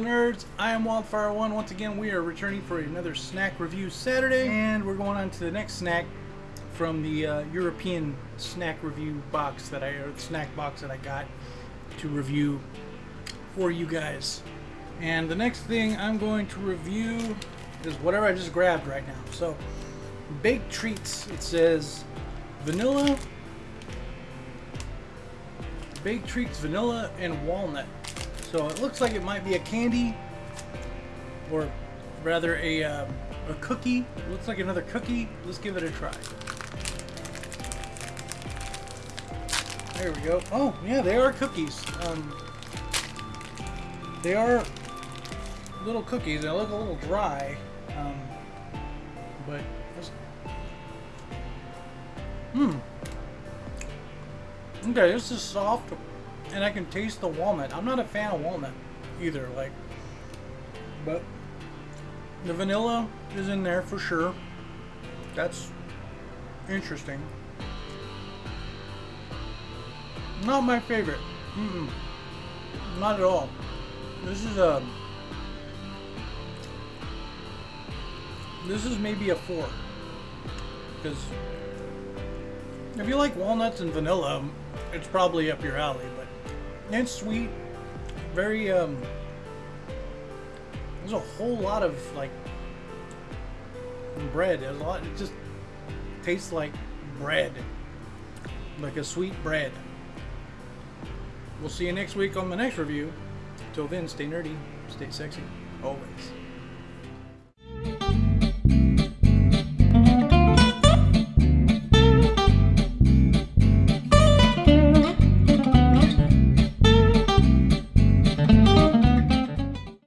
nerds. I am Wildfire1. Once again, we are returning for another snack review Saturday, and we're going on to the next snack from the uh, European snack review box that I, or snack box that I got to review for you guys. And the next thing I'm going to review is whatever I just grabbed right now. So, baked treats. It says vanilla, baked treats, vanilla, and walnut. So it looks like it might be a candy, or rather a, um, a cookie. It looks like another cookie. Let's give it a try. There we go. Oh, yeah, they are cookies. Um, they are little cookies. They look a little dry, um, but hmm. Okay, this is soft and I can taste the walnut. I'm not a fan of walnut either, like, but the vanilla is in there for sure. That's interesting. Not my favorite. Mm -mm. Not at all. This is a. This is maybe a four. Because if you like walnuts and vanilla, it's probably up your alley. But it's sweet. Very, um, there's a whole lot of, like, bread. There's a lot, it just tastes like bread. Like a sweet bread. We'll see you next week on the next review. Till then, stay nerdy, stay sexy, always.